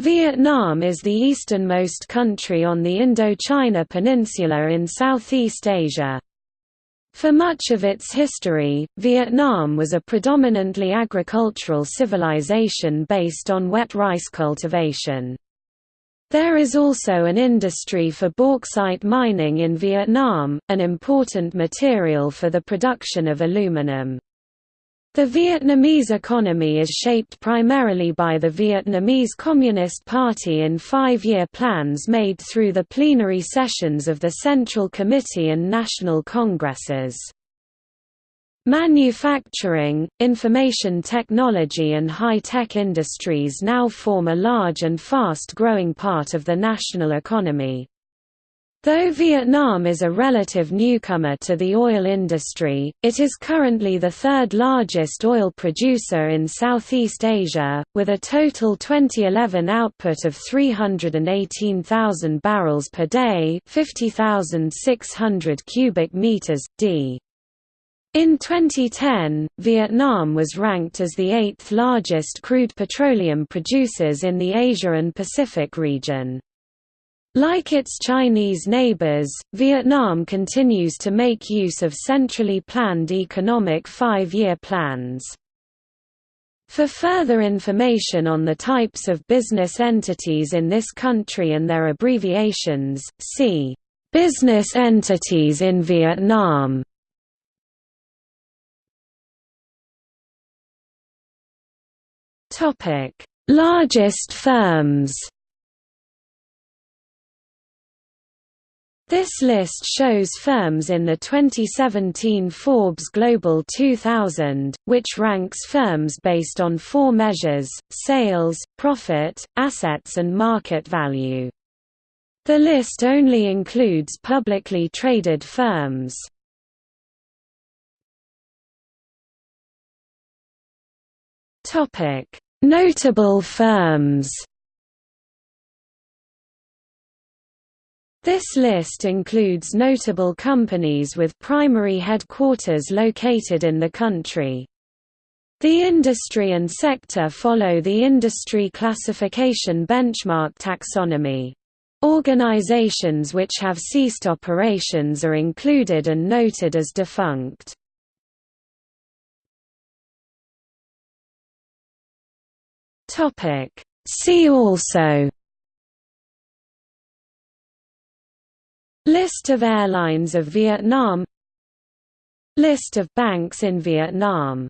Vietnam is the easternmost country on the Indochina Peninsula in Southeast Asia. For much of its history, Vietnam was a predominantly agricultural civilization based on wet rice cultivation. There is also an industry for bauxite mining in Vietnam, an important material for the production of aluminum. The Vietnamese economy is shaped primarily by the Vietnamese Communist Party in five-year plans made through the plenary sessions of the Central Committee and National Congresses. Manufacturing, information technology and high-tech industries now form a large and fast-growing part of the national economy. Though Vietnam is a relative newcomer to the oil industry, it is currently the third largest oil producer in Southeast Asia, with a total 2011 output of 318,000 barrels per day 50,600 cubic meters, d. In 2010, Vietnam was ranked as the eighth largest crude petroleum producers in the Asia and Pacific region. Like its Chinese neighbors, Vietnam continues to make use of centrally planned economic five-year plans. For further information on the types of business entities in this country and their abbreviations, see Business entities in Vietnam. Largest firms This list shows firms in the 2017 Forbes Global 2000, which ranks firms based on four measures, sales, profit, assets and market value. The list only includes publicly traded firms. Notable firms This list includes notable companies with primary headquarters located in the country. The industry and sector follow the industry classification benchmark taxonomy. Organizations which have ceased operations are included and noted as defunct. See also List of airlines of Vietnam. List of banks in Vietnam